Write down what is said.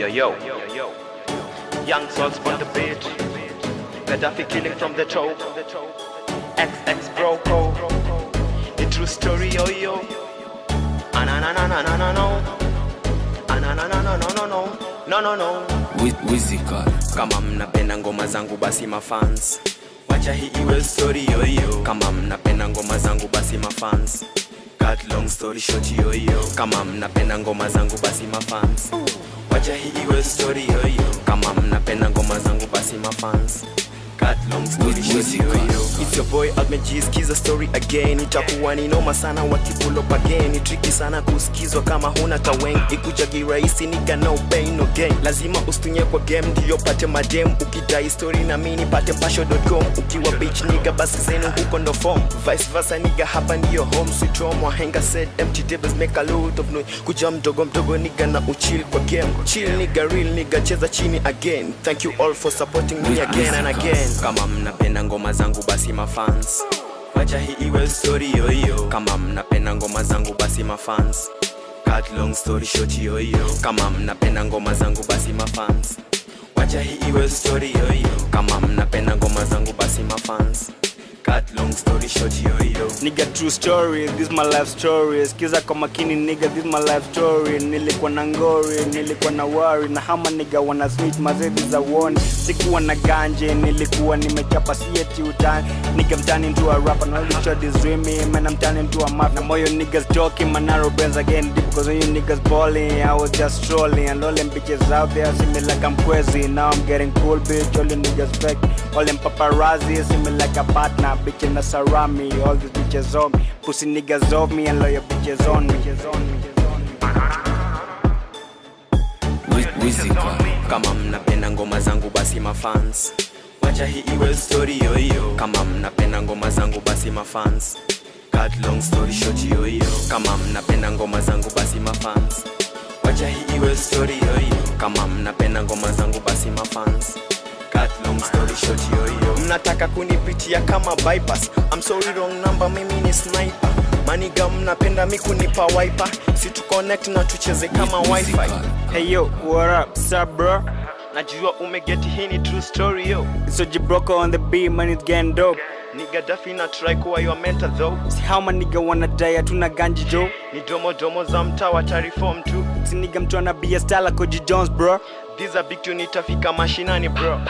Yo yo, young souls on the beat. Gaddafi killing from the top. XX bro, bro. the true story, yo yo. Ananananano, no no no. Wizika, kama mnapenda ngoma zangu basi mafans wacha hii iwe story yoyo kama mnapenda ngoma zangu basi mafans cut long story short yoyo kama mnapenda ngoma zangu basi mafans wacha hii story yoyo kama mnapenda ngoma zangu basi mafans cut long story short yoyo it's your boy Almeji skiza story again itakuwa ni noma sana wakipulo up again. Ni tricky sana kusikizwa kama huna taweng. Ikuja kirahisi niga no pain no gain. Lazima ustunye kwa game ndio pate madem ukidai story na mini pate pasho.com ukiwa bitch niga basi zenu huko ndo form. Vice versa niga hapa ndio home sweet home wahenga said empty tables make a lot of noise. Kuja mdogo mdogo niga na uchill kwa game. Chill niga real niga cheza chini again. Thank you all for supporting me again and again. Kama mnapenda ngoma zangu basi mafans wacha hii iwe story yoyo. Kama mnapenda ngoma zangu basi mafans cut long story short yoyo. Kama mnapenda ngoma zangu basi mafans wacha hii iwe story yoyo. Kama mnapenda ngoma zangu basi mafans cut long story short yo yo. Nigga true story, this my life story. Skiza kwa makini nigga, this my life story. Nilikuwa na ngori, nilikuwa na worry na hama nigga wana switch mazedi za one. Sikuwa na ganje, nilikuwa nimechapa sieti utani. Nigga I'm turning into a rapper, now this shot is dreaming, man I'm turning into a map. Na moyo niggas joking, man narrow brains again deep because when you niggas balling, I was just trolling and all them bitches out there see me like I'm crazy. Now I'm getting cool, bitch. All you niggas fake, all them paparazzi see me like a partner, bitch in that's sarami. All these bitches on me, pussy niggas on me and loyal bitches on me. Bitches on me. Kama mnapenda ngoma zangu basi mafans wacha hii iwe story yoyo. Kama mnapenda ngoma zangu basi mafans cut long story short yoyo. Kama mnapenda ngoma zangu basi mafans wacha hii iwe story yoyo. Kama mnapenda ngoma zangu basi mafans mnataka kunipitia kama bypass. I'm sorry wrong number mimi ni sniper. Maniga mnapenda mi kunipa wiper. Si tu connect na tucheze kama wifi. Hey yo, what up, sup bro? najua umegeti hii ni true story yo. So Broco on the beat, man, it's getting dope. Nigga dafi na try kuwa your mentor though. Si how man nigga wanna die, hatuna ganji jo. ni domo domo za mtaa watariform tu. Si nigga mtu ana be a style like Koji Jones, bro. These are big tune itafika mashinani bro